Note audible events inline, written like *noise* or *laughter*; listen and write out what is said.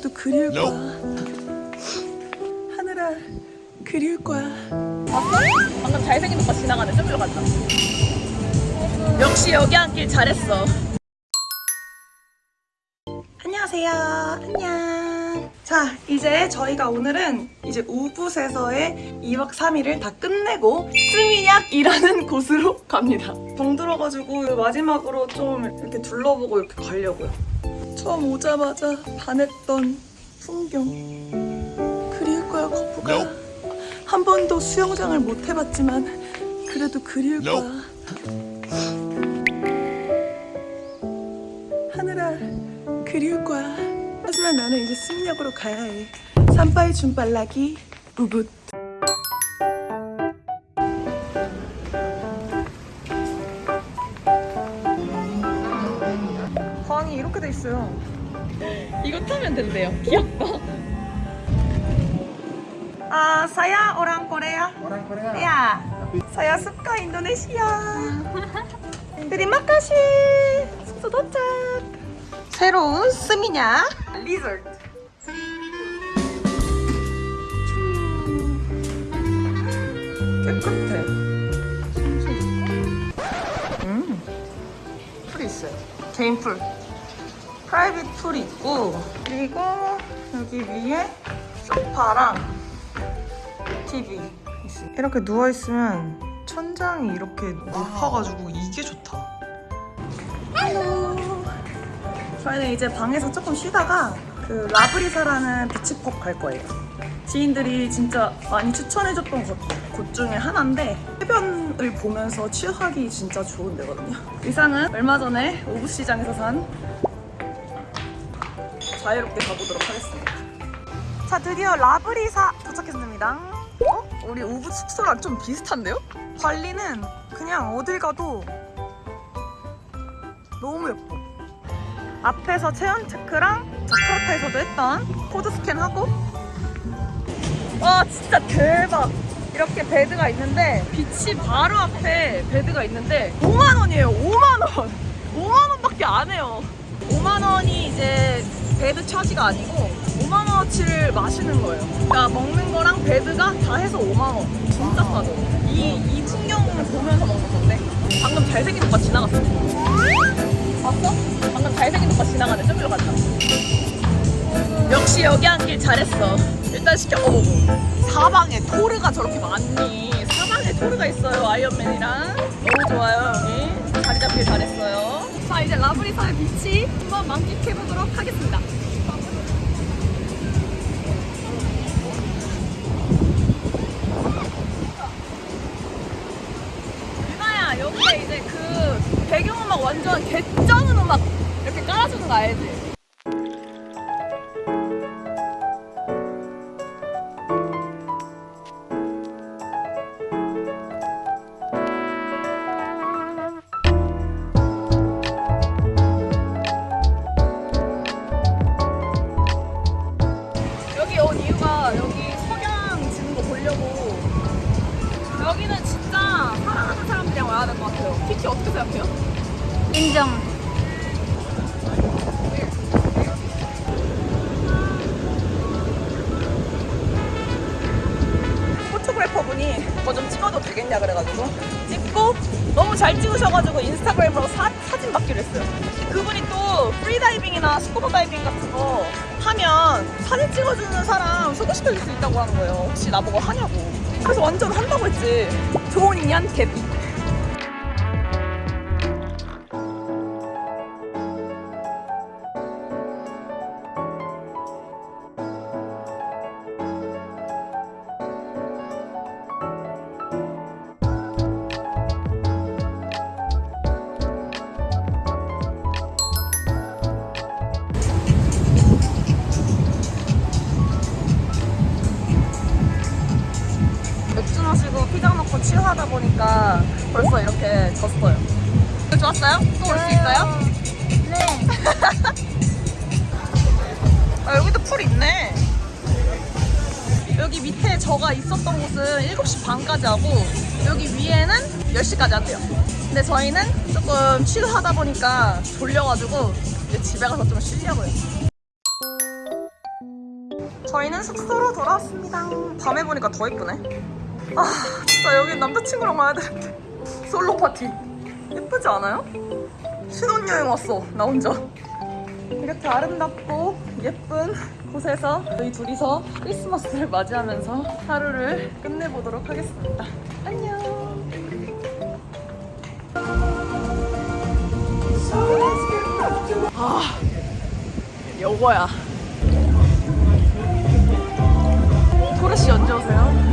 그래도 그리울 거야. 하늘아, 그리울 거야. 봤어? 방금 잘생긴 오빠 지나가네. 저기로 간다. 역시 여기 앉길 잘했어. 안녕하세요. 안녕. 자, 이제 저희가 오늘은 이제 우붓에서의 2박 3일을 다 끝내고 스미냑이라는 *laughs* 곳으로 갑니다. 정 들어가지고 마지막으로 좀 이렇게 둘러보고 이렇게 가려고요. 처음 오자마자 반했던 풍경. 그리울 거야, 거북아. 한 번도 수영장을 못 해봤지만 그래도 그리울 거야. 하늘아, 그리울 거야. 하지만 나는 이제 스미냑으로 가야 해. 산바이 줌발라기 우붓. 돼 있어요. 이거 타면 된대요. 귀엽다. 아, orang Korea. Orang Korea. Ya, saya suka Indonesia. Terima kasih. 숙소 도착. 새로운 스미냐 리조트. 깨끗해. 음, 풀이 있어요. 개인 풀. 풀이 있고 그리고 여기 위에 소파랑 TV. 이렇게 누워 있으면 천장이 이렇게 높아가지고 이게 좋다. Hello. 저희는 이제 방에서 조금 쉬다가 그 라브리사라는 beach club 갈 거예요. 지인들이 진짜 많이 추천해줬던 곳, 곳 중에 하나인데 해변을 보면서 취하기 진짜 좋은 데거든요. 의상은 얼마 전에 우붓시장에서 산 자유롭게 가보도록 하겠습니다. 자 드디어 라브리사 도착했습니다. 어? 우리 우붓 숙소랑 좀 비슷한데요? 발리는 그냥 어딜 가도 너무 예뻐. 앞에서 체온 체크랑 자카르타에서도 했던 코드 스캔하고 와 진짜 대박 이렇게 bed가 있는데 beach 바로 앞에 bed가 있는데 5만 원이에요 5만 원 5만 원밖에 안 해요 5만 원이 bed charge가 아니고 5만 원어치를 마시는 거예요. 그러니까 먹는 거랑 bed가 다 해서 5만 원 진짜 싸죠. 이, 이 풍경을 보면서 먹는 건데 방금 잘생긴 오빠 지나갔어. 봤어? 방금 잘생긴 오빠 지나가네. 저기로 간다 역시 여기 앉길 잘했어. 일단 시켜. 어머 사방에 토르가 저렇게 많니? 사방에 토르가 있어요. 아이언맨이랑. 너무 좋아요 여기 자리 잡길 잘했어요 자 이제 라브리사의 비치 한번 만끽해보도록 하겠습니다 유나야 여기에 이제 그 배경음악 완전 개쩌는 음악 이렇게 깔아주는 거 알지? 될것 같아요. 키키 어떻게 생각해요? 인정. photographer 분이 뭐 좀 찍어도 되겠냐 그래가지고 찍고 너무 잘 찍으셔가지고 인스타그램으로 사, 사진 받기로 했어요. 그분이 또 프리다이빙이나 스쿠버 다이빙 같은 거 하면 사진 찍어주는 사람 소개시켜줄 수 있다고 하는 거예요. 혹시 나보고 하냐고. 그래서 완전 한다고 했지. 좋은 인연 개 자 먹고 치유하다 보니까 벌써 이렇게 졌어요. 좋았어요? 또 올 수 있어요? 네. *laughs* 아, 여기도 풀 있네. 여기 밑에 저가 있었던 곳은 7시 반까지 하고 여기 위에는 10시까지 한대요. 근데 저희는 조금 치유하다 보니까 졸려가지고 이제 집에 가서 좀 쉬려고요. 저희는 숙소로 돌아왔습니다. 밤에 보니까 더 예쁘네. 아, 진짜 여기 남자친구랑 와야 되는데. 솔로 파티. 예쁘지 않아요? 신혼여행 왔어, 나 혼자. 이렇게 아름답고 예쁜 곳에서 저희 둘이서 크리스마스를 맞이하면서 하루를 끝내보도록 하겠습니다. 안녕. 아, 요거야. 토르씨 언제 오세요?